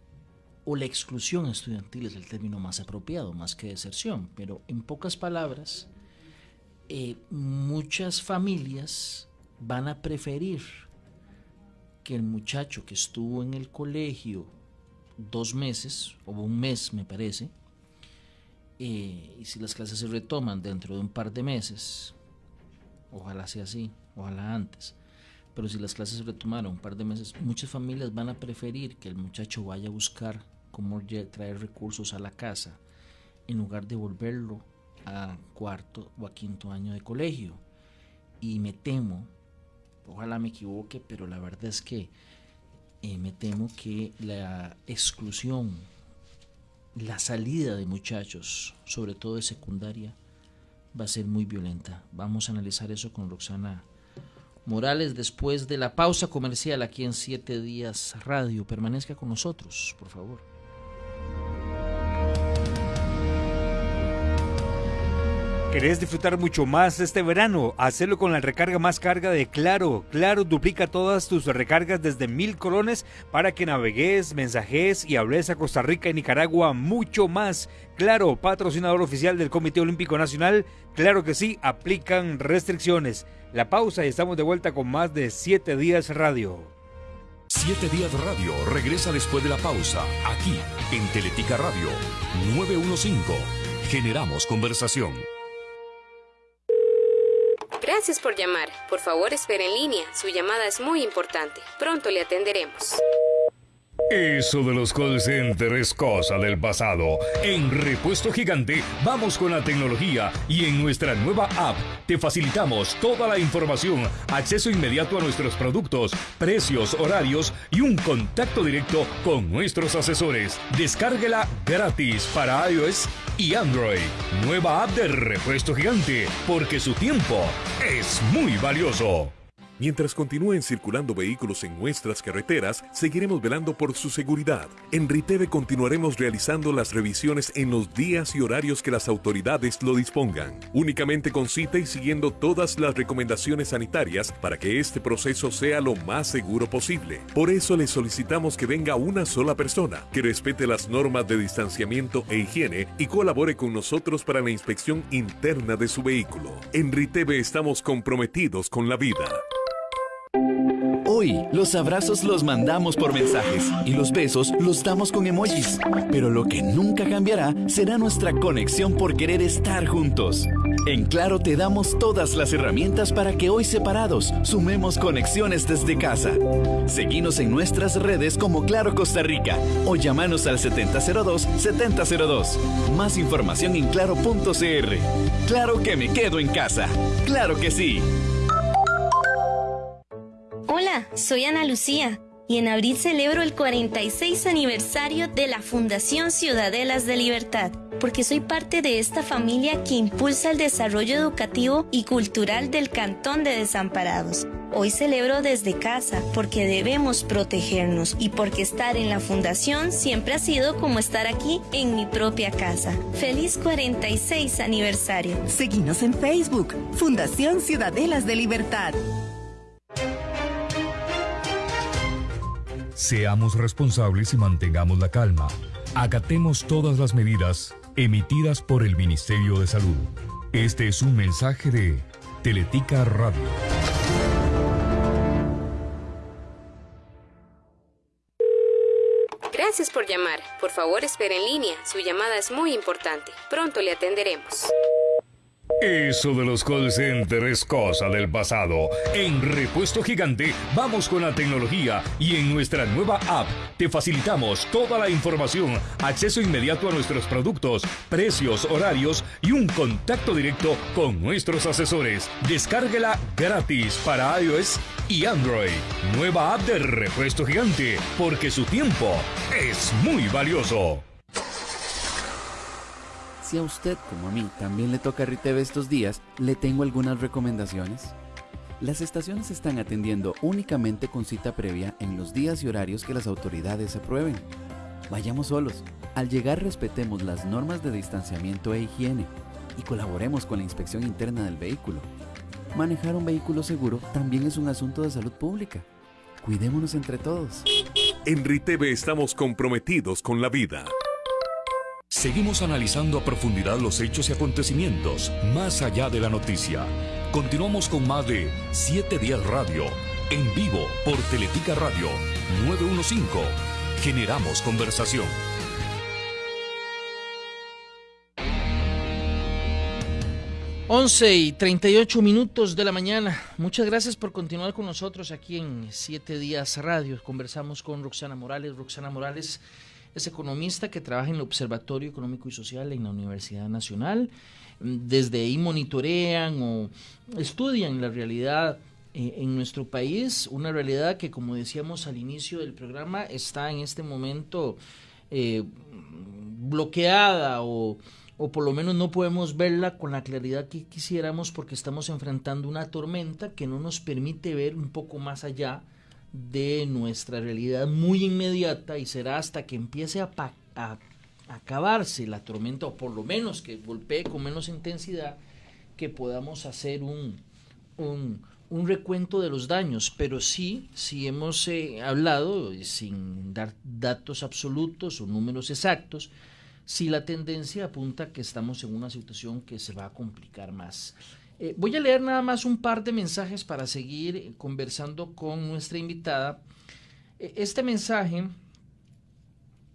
o la exclusión estudiantil es el término más apropiado, más que deserción, pero en pocas palabras, eh, muchas familias van a preferir que el muchacho que estuvo en el colegio dos meses, o un mes me parece, y si las clases se retoman dentro de un par de meses, ojalá sea así, ojalá antes, pero si las clases se retomaron un par de meses, muchas familias van a preferir que el muchacho vaya a buscar cómo traer recursos a la casa en lugar de volverlo a cuarto o a quinto año de colegio. Y me temo, ojalá me equivoque, pero la verdad es que eh, me temo que la exclusión, la salida de muchachos, sobre todo de secundaria, va a ser muy violenta. Vamos a analizar eso con Roxana Morales después de la pausa comercial aquí en Siete Días Radio. Permanezca con nosotros, por favor. ¿Querés disfrutar mucho más este verano? Hacerlo con la recarga más carga de Claro. Claro duplica todas tus recargas desde mil colones para que navegues, mensajes y hables a Costa Rica y Nicaragua mucho más. Claro, patrocinador oficial del Comité Olímpico Nacional. Claro que sí, aplican restricciones. La pausa y estamos de vuelta con más de 7 días radio. 7 días radio regresa después de la pausa, aquí en Teletica Radio 915. Generamos conversación. Gracias por llamar. Por favor, espere en línea. Su llamada es muy importante. Pronto le atenderemos. Eso de los call centers es cosa del pasado. En Repuesto Gigante vamos con la tecnología y en nuestra nueva app te facilitamos toda la información, acceso inmediato a nuestros productos, precios, horarios y un contacto directo con nuestros asesores. Descárguela gratis para iOS y Android. Nueva app de Repuesto Gigante, porque su tiempo es muy valioso. Mientras continúen circulando vehículos en nuestras carreteras, seguiremos velando por su seguridad. En Riteve continuaremos realizando las revisiones en los días y horarios que las autoridades lo dispongan, únicamente con cita y siguiendo todas las recomendaciones sanitarias para que este proceso sea lo más seguro posible. Por eso le solicitamos que venga una sola persona, que respete las normas de distanciamiento e higiene y colabore con nosotros para la inspección interna de su vehículo. En Riteve estamos comprometidos con la vida. Los abrazos los mandamos por mensajes y los besos los damos con emojis. Pero lo que nunca cambiará será nuestra conexión por querer estar juntos. En Claro te damos todas las herramientas para que hoy separados sumemos conexiones desde casa. Seguimos en nuestras redes como Claro Costa Rica o llamanos al 7002-7002. Más información en claro.cr. Claro que me quedo en casa. Claro que sí. Soy Ana Lucía y en abril celebro el 46 aniversario de la Fundación Ciudadelas de Libertad, porque soy parte de esta familia que impulsa el desarrollo educativo y cultural del Cantón de Desamparados. Hoy celebro desde casa porque debemos protegernos y porque estar en la fundación siempre ha sido como estar aquí en mi propia casa. Feliz 46 aniversario. Seguimos en Facebook, Fundación Ciudadelas de Libertad. Seamos responsables y mantengamos la calma. Acatemos todas las medidas emitidas por el Ministerio de Salud. Este es un mensaje de Teletica Radio. Gracias por llamar. Por favor, espere en línea. Su llamada es muy importante. Pronto le atenderemos. Eso de los call centers es cosa del pasado. En Repuesto Gigante vamos con la tecnología y en nuestra nueva app te facilitamos toda la información, acceso inmediato a nuestros productos, precios, horarios y un contacto directo con nuestros asesores. Descárguela gratis para iOS y Android. Nueva app de Repuesto Gigante, porque su tiempo es muy valioso. Si a usted, como a mí, también le toca Riteve estos días, le tengo algunas recomendaciones. Las estaciones están atendiendo únicamente con cita previa en los días y horarios que las autoridades aprueben. Vayamos solos. Al llegar respetemos las normas de distanciamiento e higiene y colaboremos con la inspección interna del vehículo. Manejar un vehículo seguro también es un asunto de salud pública. Cuidémonos entre todos. En Riteve estamos comprometidos con la vida. Seguimos analizando a profundidad los hechos y acontecimientos más allá de la noticia. Continuamos con más de 7 días radio, en vivo por Teletica Radio 915. Generamos conversación. Once y 38 minutos de la mañana. Muchas gracias por continuar con nosotros aquí en Siete Días Radio. Conversamos con Roxana Morales. Roxana Morales es economista que trabaja en el Observatorio Económico y Social en la Universidad Nacional. Desde ahí monitorean o estudian la realidad eh, en nuestro país, una realidad que, como decíamos al inicio del programa, está en este momento eh, bloqueada o, o por lo menos no podemos verla con la claridad que quisiéramos porque estamos enfrentando una tormenta que no nos permite ver un poco más allá de nuestra realidad muy inmediata y será hasta que empiece a, acabarse la tormenta o por lo menos que golpee con menos intensidad que podamos hacer un, un, recuento de los daños, pero sí, sí hemos eh, hablado, sin dar datos absolutos o números exactos, si la tendencia apunta que estamos en una situación que se va a complicar más. Eh, voy a leer nada más un par de mensajes para seguir conversando con nuestra invitada. Eh, este mensaje,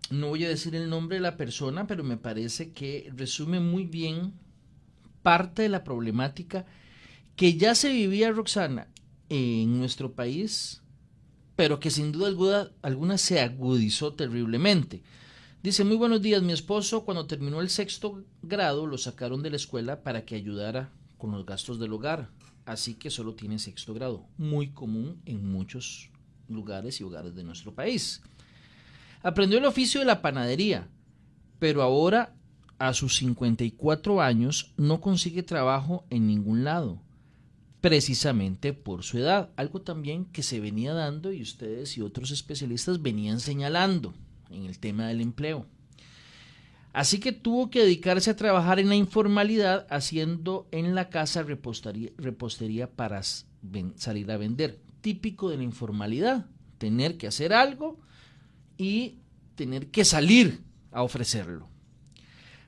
no voy a decir el nombre de la persona, pero me parece que resume muy bien parte de la problemática que ya se vivía, Roxana, en nuestro país, pero que sin duda alguna, alguna se agudizó terriblemente. Dice, muy buenos días, mi esposo cuando terminó el sexto grado lo sacaron de la escuela para que ayudara con los gastos del hogar, así que solo tiene sexto grado, muy común en muchos lugares y hogares de nuestro país. Aprendió el oficio de la panadería, pero ahora a sus 54 años no consigue trabajo en ningún lado. precisamente por su edad, algo también que se venía dando y ustedes y otros especialistas venían señalando en el tema del empleo. Así que tuvo que dedicarse a trabajar en la informalidad haciendo en la casa repostería, para salir a vender. Típico de la informalidad, tener que hacer algo y tener que salir a ofrecerlo.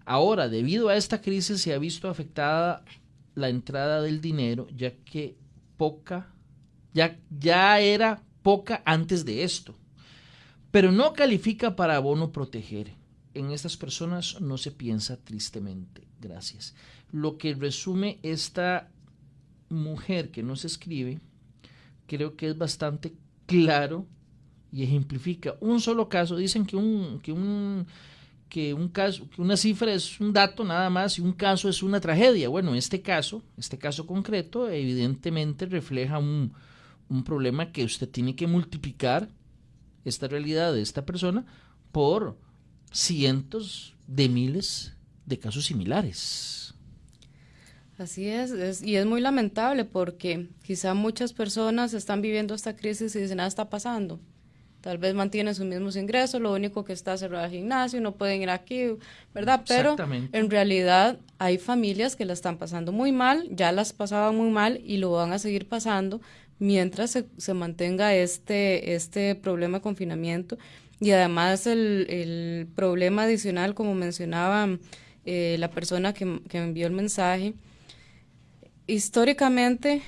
Ahora, debido a esta crisis se ha visto afectada la entrada del dinero, ya que poca, ya, ya era poca antes de esto. Pero no califica para bono proteger. En estas personas no se piensa tristemente. Gracias. Lo que resume esta mujer que nos escribe, creo que es bastante claro y ejemplifica un solo caso. Dicen que un, que un que un caso, que una cifra es un dato nada más y un caso es una tragedia. Bueno, este caso, este caso concreto, evidentemente refleja un, un problema que usted tiene que multiplicar esta realidad de esta persona por cientos de miles de casos similares. Así es, y es muy lamentable porque quizá muchas personas están viviendo esta crisis y dicen, nada está pasando tal vez mantienen sus mismos ingresos, lo único que está cerrado el gimnasio, no pueden ir aquí, ¿verdad? Pero en realidad hay familias que la están pasando muy mal, ya las pasaban muy mal y lo van a seguir pasando mientras se, mantenga este, este problema de confinamiento. Y además el, problema adicional, como mencionaba eh, la persona que, que envió el mensaje, históricamente,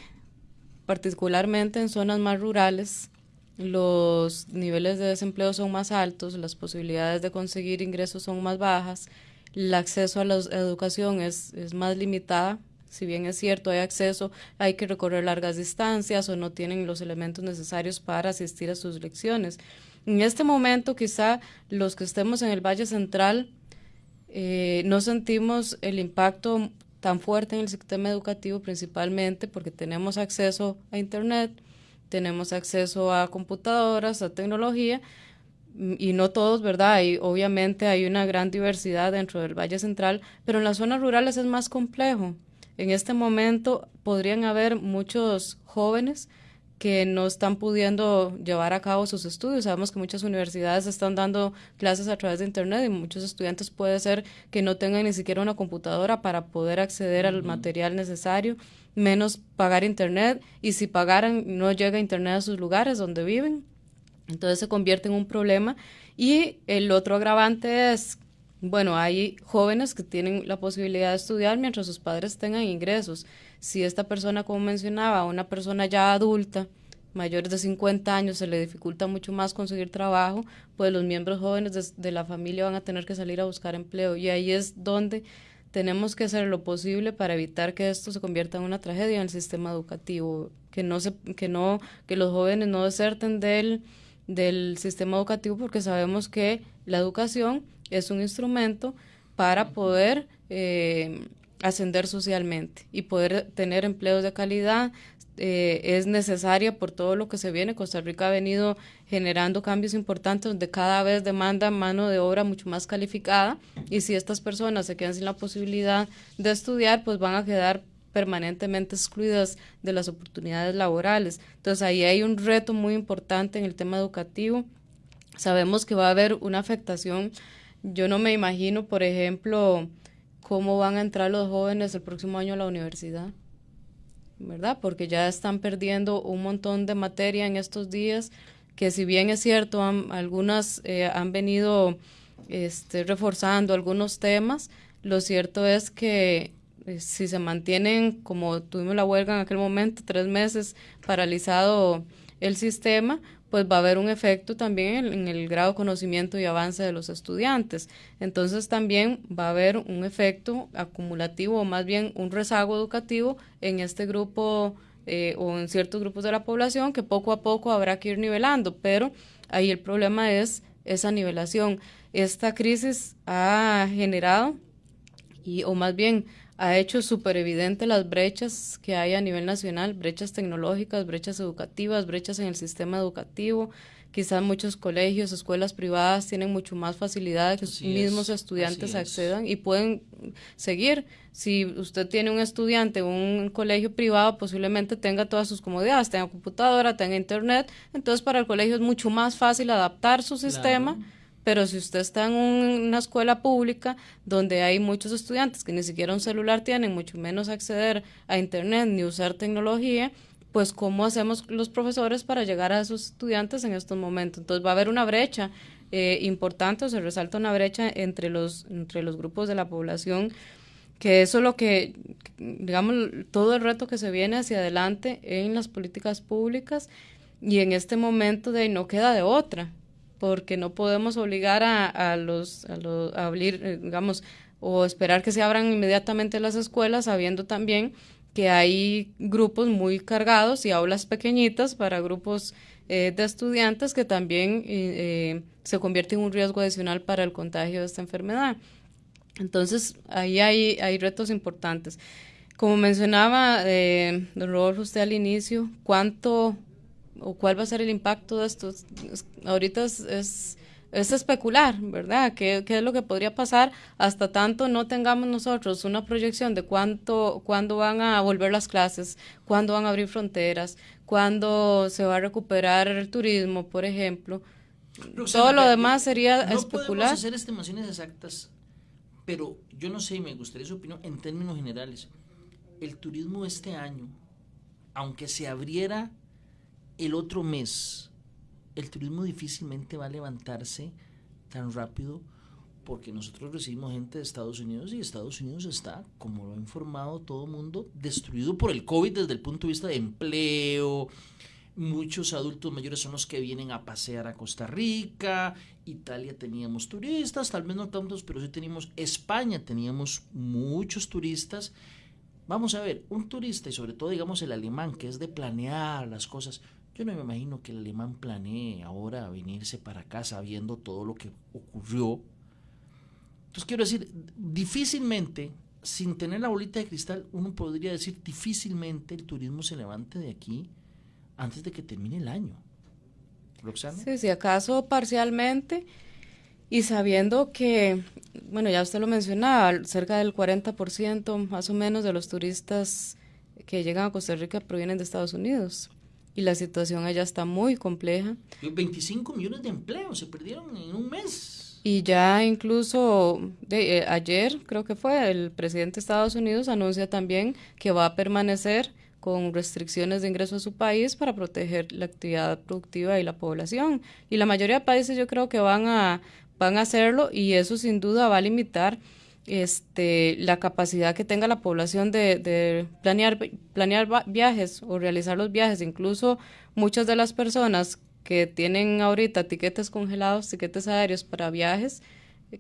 particularmente en zonas más rurales, los niveles de desempleo son más altos, las posibilidades de conseguir ingresos son más bajas, el acceso a la educación es, es más limitada. Si bien es cierto, hay acceso, hay que recorrer largas distancias o no tienen los elementos necesarios para asistir a sus lecciones. En este momento, quizá los que estemos en el Valle Central eh, no sentimos el impacto tan fuerte en el sistema educativo, principalmente porque tenemos acceso a Internet, tenemos acceso a computadoras, a tecnología, y no todos, ¿verdad? Y obviamente hay una gran diversidad dentro del Valle Central, pero en las zonas rurales es más complejo. En este momento podrían haber muchos jóvenes que no están pudiendo llevar a cabo sus estudios. Sabemos que muchas universidades están dando clases a través de Internet y muchos estudiantes puede ser que no tengan ni siquiera una computadora para poder acceder al material necesario menos pagar internet y si pagaran no llega internet a sus lugares donde viven. Entonces se convierte en un problema. Y el otro agravante es, bueno, hay jóvenes que tienen la posibilidad de estudiar mientras sus padres tengan ingresos. Si esta persona, como mencionaba, una persona ya adulta, mayores de 50 años, se le dificulta mucho más conseguir trabajo, pues los miembros jóvenes de, la familia van a tener que salir a buscar empleo. Y ahí es donde tenemos que hacer lo posible para evitar que esto se convierta en una tragedia en el sistema educativo, que no se, que no, que los jóvenes no deserten del, del sistema educativo porque sabemos que la educación es un instrumento para poder eh, ascender socialmente y poder tener empleos de calidad, eh, es necesaria por todo lo que se viene. Costa Rica ha venido generando cambios importantes donde cada vez demanda mano de obra mucho más calificada y si estas personas se quedan sin la posibilidad de estudiar, pues van a quedar permanentemente excluidas de las oportunidades laborales. Entonces ahí hay un reto muy importante en el tema educativo. Sabemos que va a haber una afectación. Yo no me imagino, por ejemplo, cómo van a entrar los jóvenes el próximo año a la universidad ¿verdad? Porque ya están perdiendo un montón de materia en estos días, que si bien es cierto, algunas eh, han venido este, reforzando algunos temas, lo cierto es que eh, si se mantienen, como tuvimos la huelga en aquel momento, tres meses paralizado el sistema, pues va a haber un efecto también en, el grado de conocimiento y avance de los estudiantes. Entonces también va a haber un efecto acumulativo o más bien un rezago educativo en este grupo eh, o en ciertos grupos de la población que poco a poco habrá que ir nivelando, pero ahí el problema es esa nivelación. Esta crisis ha generado y o más bien ha hecho súper evidente las brechas que hay a nivel nacional, brechas tecnológicas, brechas educativas, brechas en el sistema educativo. Quizás muchos colegios, escuelas privadas tienen mucho más facilidad que los mismos estudiantes accedan y pueden seguir. Si usted tiene un estudiante en un colegio privado, posiblemente tenga todas sus comodidades, tenga computadora, tenga internet, entonces para el colegio es mucho más fácil adaptar su sistema pero si usted está en una escuela pública donde hay muchos estudiantes que ni siquiera un celular tienen, mucho menos acceder a Internet ni usar tecnología, pues cómo hacemos los profesores para llegar a esos estudiantes en estos momentos. Entonces va a haber una brecha eh, importante o se resalta una brecha entre los, entre los grupos de la población que eso es lo que, digamos, todo el reto que se viene hacia adelante en las políticas públicas y en este momento de no queda de otra porque no podemos obligar a, a los, a, abrir, eh, digamos, o esperar que se abran inmediatamente las escuelas, sabiendo también que hay grupos muy cargados y aulas pequeñitas para grupos eh, de estudiantes que también eh, se convierte en un riesgo adicional para el contagio de esta enfermedad. Entonces, ahí hay, hay retos importantes. Como mencionaba eh, don Rodolfo usted al inicio, ¿cuánto o cuál va a ser el impacto de esto. ahorita es, es, especular, ¿verdad? ¿Qué, ¿Qué, es lo que podría pasar hasta tanto no tengamos nosotros una proyección de cuánto, cuándo van a volver las clases, cuándo van a abrir fronteras, cuándo se va a recuperar el turismo, por ejemplo? Todo lo demás sería no especular. podemos hacer estimaciones exactas, pero yo no sé, me gustaría su opinión en términos generales. El turismo este año, aunque se abriera el otro mes el turismo difícilmente va a levantarse tan rápido porque nosotros recibimos gente de Estados Unidos y Estados Unidos está, como lo ha informado todo el mundo, destruido por el COVID desde el punto de vista de empleo. Muchos adultos mayores son los que vienen a pasear a Costa Rica. Italia teníamos turistas, tal vez no tantos, pero sí teníamos. España teníamos muchos turistas. Vamos a ver, un turista y sobre todo digamos el alemán que es de planear las cosas, yo no me imagino que el alemán planee ahora venirse para acá sabiendo todo lo que ocurrió. Entonces quiero decir, difícilmente, sin tener la bolita de cristal, uno podría decir difícilmente el turismo se levante de aquí antes de que termine el año. Roxana. Sí, si acaso parcialmente y sabiendo que, bueno, ya usted lo mencionaba, cerca del 40% más o menos de los turistas que llegan a Costa Rica provienen de Estados Unidos y la situación allá está muy compleja. 25 millones de empleos se perdieron en un mes. Y ya incluso de, eh, ayer, creo que fue, el presidente de Estados Unidos anuncia también que va a permanecer con restricciones de ingreso a su país para proteger la actividad productiva y la población. Y la mayoría de países yo creo que van a, van a hacerlo y eso sin duda va a limitar este, la capacidad que tenga la población de, planear, planear viajes o realizar los viajes. Incluso muchas de las personas que tienen ahorita tiquetes congelados, tiquetes aéreos para viajes,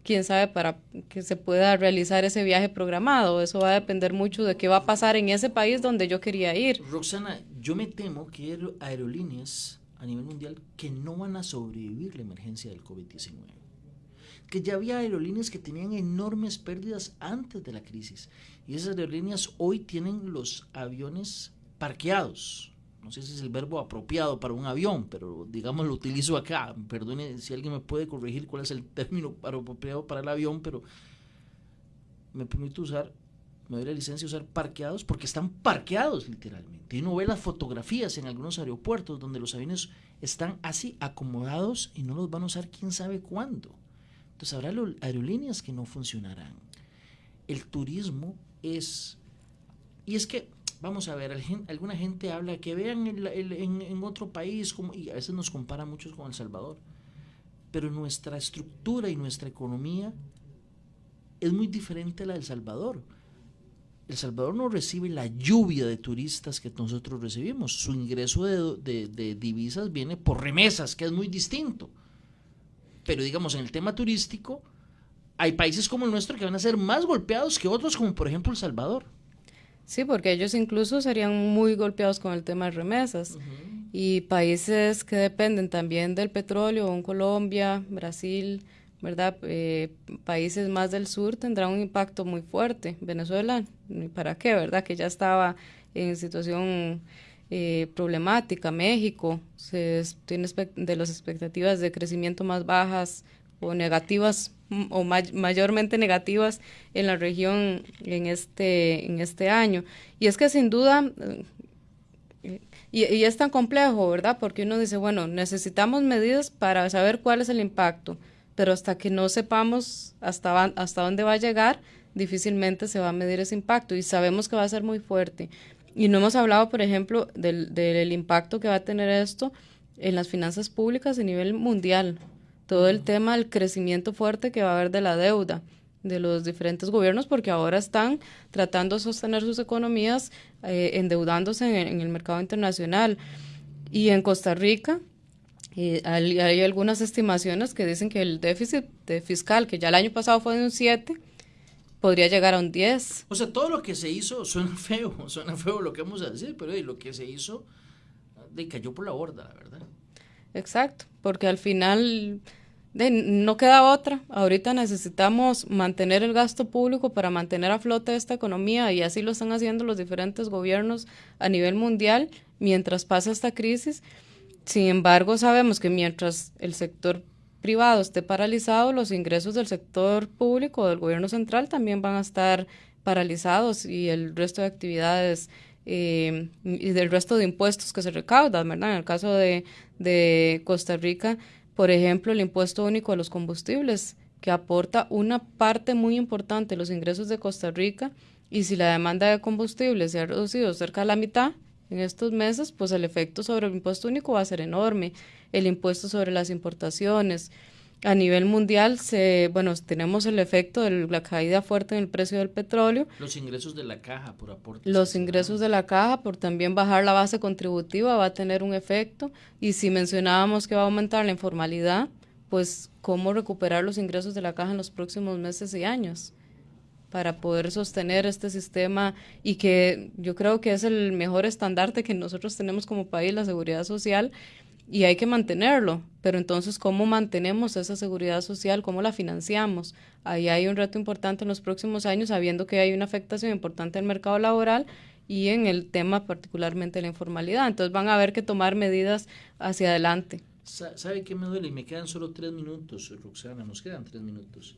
quién sabe para que se pueda realizar ese viaje programado. Eso va a depender mucho de qué va a pasar en ese país donde yo quería ir. Roxana, yo me temo que hay aerolíneas a nivel mundial que no van a sobrevivir la emergencia del COVID-19 que ya había aerolíneas que tenían enormes pérdidas antes de la crisis. Y esas aerolíneas hoy tienen los aviones parqueados. No sé si es el verbo apropiado para un avión, pero digamos lo utilizo acá. Perdone si alguien me puede corregir cuál es el término *laughs* apropiado para el avión, pero me permito usar, me doy la licencia de usar parqueados porque están parqueados literalmente. Y uno ve las fotografías en algunos aeropuertos donde los aviones están así acomodados y no los van a usar quién sabe cuándo. Entonces habrá aerolíneas que no funcionarán. El turismo es... Y es que, vamos a ver, alguna gente habla que vean en, otro país, como, y a veces nos compara muchos con El Salvador, pero nuestra estructura y nuestra economía es muy diferente a la del Salvador. El Salvador no recibe la lluvia de turistas que nosotros recibimos. Su ingreso de divisas viene por remesas, que es muy distinto pero digamos en el tema turístico, hay países como el nuestro que van a ser más golpeados que otros, como por ejemplo El Salvador. Sí, porque ellos incluso serían muy golpeados con el tema de remesas. Y países que dependen también del petróleo, como Colombia, Brasil, ¿verdad? Eh, países más del sur tendrán un impacto muy fuerte. Venezuela, ¿para qué, verdad? Que ya estaba en situación eh, problemática. México se tiene de las expectativas de crecimiento más bajas o negativas o mayormente negativas en la región en este en este año y es que sin duda y, y, es tan complejo verdad porque uno dice bueno necesitamos medidas para saber cuál es el impacto pero hasta que no sepamos hasta hasta dónde va a llegar difícilmente se va a medir ese impacto y sabemos que va a ser muy fuerte y no hemos hablado, por ejemplo, del, del impacto que va a tener esto en las finanzas públicas a nivel mundial. Todo el tema del crecimiento fuerte que va a haber de la deuda de los diferentes gobiernos, porque ahora están tratando de sostener sus economías eh, endeudándose en, el mercado internacional. Y en Costa Rica, eh, hay, algunas estimaciones que dicen que el déficit fiscal, que ya el año pasado fue de un 7, podría llegar a un 10. O sea, todo lo que se hizo suena *laughs* feo, suena feo lo que vamos a decir, pero lo que se hizo de, cayó por la borda, la verdad. Exacto, porque al final de, no queda otra. Ahorita necesitamos mantener el gasto público para mantener a flote esta economía y así lo están haciendo los diferentes gobiernos a nivel mundial mientras pasa esta crisis. Sin embargo, sabemos que mientras el sector privado esté paralizado, los ingresos del sector público, del gobierno central, también van a estar paralizados y el resto de actividades eh, y del resto de impuestos que se recaudan, ¿verdad? En el caso de, de Costa Rica, por ejemplo, el impuesto único a los combustibles, que aporta una parte muy importante de los ingresos de Costa Rica, y si la demanda de combustibles se ha reducido cerca de la mitad, en estos meses, pues el efecto sobre el impuesto único va a ser enorme. El impuesto sobre las importaciones. A nivel mundial, se, bueno, tenemos el efecto de la caída fuerte en el precio del petróleo. Los ingresos de la caja por aportes. Los ingresos de la caja por también bajar la base contributiva va a tener un efecto. Y si mencionábamos que va a aumentar la informalidad, pues cómo recuperar los ingresos de la caja en los próximos meses y años para poder sostener este sistema y que yo creo que es el mejor estandarte que nosotros tenemos como país, la seguridad social, y hay que mantenerlo. Pero entonces, ¿cómo mantenemos esa seguridad social? ¿Cómo la financiamos? Ahí hay un reto importante en los próximos años, sabiendo que hay una afectación importante el mercado laboral y en el tema particularmente la informalidad. Entonces van a haber que tomar medidas hacia adelante. ¿Sabe qué me duele? Y me quedan solo tres minutos, Roxana, nos quedan tres minutos.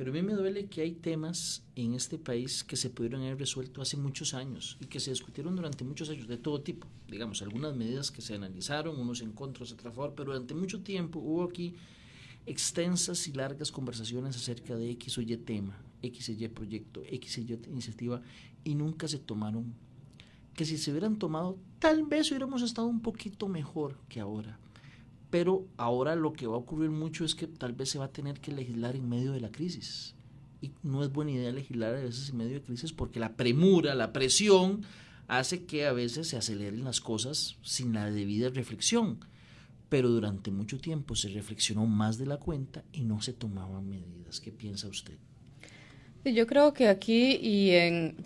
Pero a mí me duele que hay temas en este país que se pudieron haber resuelto hace muchos años y que se discutieron durante muchos años de todo tipo. Digamos, algunas medidas que se analizaron, unos en contra, otros a favor, pero durante mucho tiempo hubo aquí extensas y largas conversaciones acerca de X o Y tema, X y Y proyecto, X y Y iniciativa, y nunca se tomaron. Que si se hubieran tomado, tal vez hubiéramos estado un poquito mejor que ahora pero ahora lo que va a ocurrir mucho es que tal vez se va a tener que legislar en medio de la crisis. Y no es buena idea legislar a veces en medio de crisis porque la premura, la presión, hace que a veces se aceleren las cosas sin la debida reflexión. Pero durante mucho tiempo se reflexionó más de la cuenta y no se tomaban medidas. ¿Qué piensa usted? Yo creo que aquí y en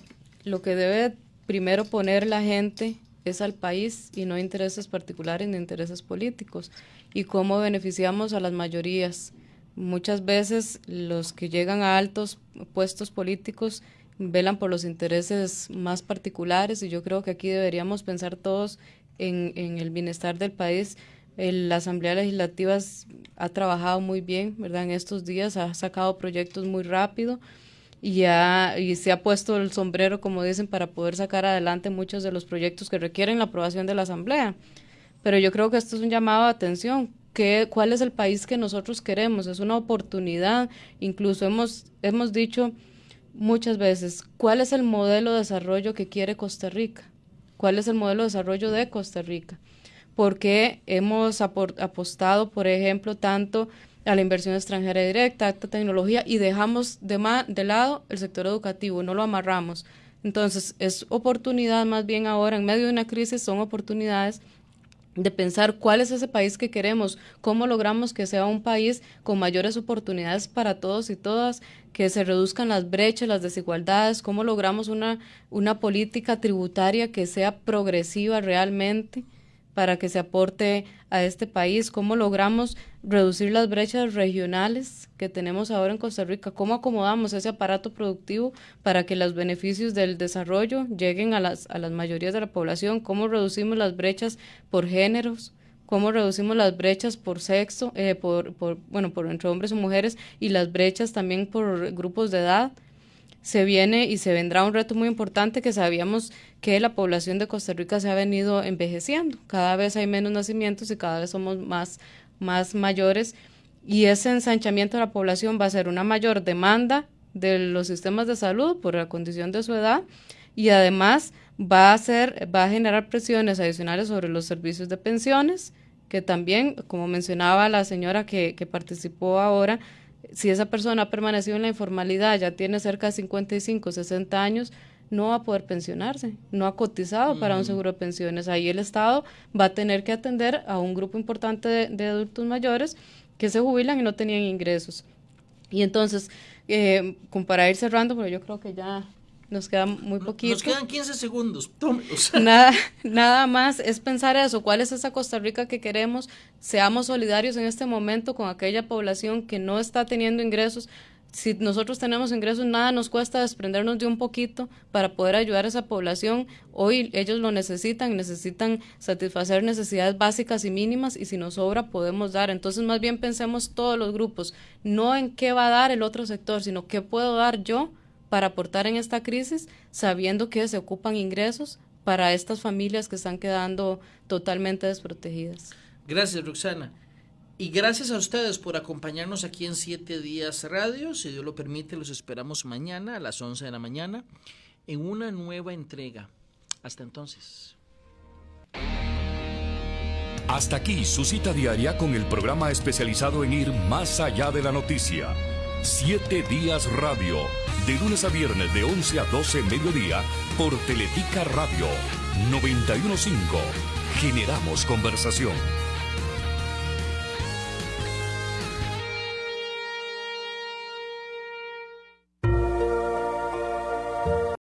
lo que debe primero poner la gente es al país y no intereses particulares ni intereses políticos. Y cómo beneficiamos a las mayorías. Muchas veces los que llegan a altos puestos políticos velan por los intereses más particulares y yo creo que aquí deberíamos pensar todos en, en el bienestar del país. la Asamblea Legislativa ha trabajado muy bien, ¿verdad? En estos días ha sacado proyectos muy rápido y, y se ha puesto el sombrero, como dicen, para poder sacar adelante muchos de los proyectos que requieren la aprobación de la Asamblea. Pero yo creo que esto es un llamado de atención. ¿Qué, ¿Cuál es el país que nosotros queremos? Es una oportunidad. Incluso hemos, hemos dicho muchas veces, ¿cuál es el modelo de desarrollo que quiere Costa Rica? ¿Cuál es el modelo de desarrollo de Costa Rica? Porque hemos apostado, por ejemplo, tanto a la inversión extranjera directa, alta tecnología y dejamos de, de lado el sector educativo, no lo amarramos. Entonces, es oportunidad más bien ahora, en medio de una crisis, son oportunidades de pensar cuál es ese país que queremos, cómo logramos que sea un país con mayores oportunidades para todos y todas, que se reduzcan las brechas, las desigualdades, cómo logramos una, una política tributaria que sea progresiva realmente, para que se aporte a este país, cómo logramos reducir las brechas regionales que tenemos ahora en Costa Rica, cómo acomodamos ese aparato productivo para que los beneficios del desarrollo lleguen a las, a las mayorías de la población, cómo reducimos las brechas por géneros, cómo reducimos las brechas por sexo, eh, por, por, bueno, por entre hombres y mujeres y las brechas también por grupos de edad se viene y se vendrá un reto muy importante que sabíamos que la población de Costa Rica se ha venido envejeciendo. Cada vez hay menos nacimientos y cada vez somos más, más mayores y ese ensanchamiento de la población va a ser una mayor demanda de los sistemas de salud por la condición de su edad y además va a ser va a generar presiones adicionales sobre los servicios de pensiones que también como mencionaba la señora que, que participó ahora si esa persona ha permanecido en la informalidad, ya tiene cerca de 55, 60 años, no va a poder pensionarse, no ha cotizado para un seguro de pensiones. Ahí el Estado va a tener que atender a un grupo importante de, adultos mayores que se jubilan y no tenían ingresos. Y entonces, eh, para ir cerrando, pero yo creo que ya nos queda muy poquito. Nos quedan 15 segundos. *laughs* Nada, nada más es pensar eso. ¿Cuál es esa Costa Rica que queremos? Seamos solidarios en este momento con aquella población que no está teniendo ingresos. Si nosotros tenemos ingresos, nada nos cuesta desprendernos de un poquito para poder ayudar a esa población. Hoy ellos lo necesitan, necesitan satisfacer necesidades básicas y mínimas y si nos sobra podemos dar. Entonces más bien pensemos todos los grupos, no en qué va a dar el otro sector, sino qué puedo dar yo para aportar en esta crisis, sabiendo que se ocupan ingresos para estas familias que están quedando totalmente desprotegidas. Gracias, Roxana. Y gracias a ustedes por acompañarnos aquí en Siete Días Radio. Si Dios lo permite, los esperamos mañana a las 11 de la mañana en una nueva entrega. Hasta entonces. Hasta aquí su cita diaria con el programa especializado en ir más allá de la noticia. Siete Días Radio, de lunes a viernes de 11 a 12 mediodía por Teletica Radio 915. Generamos conversación.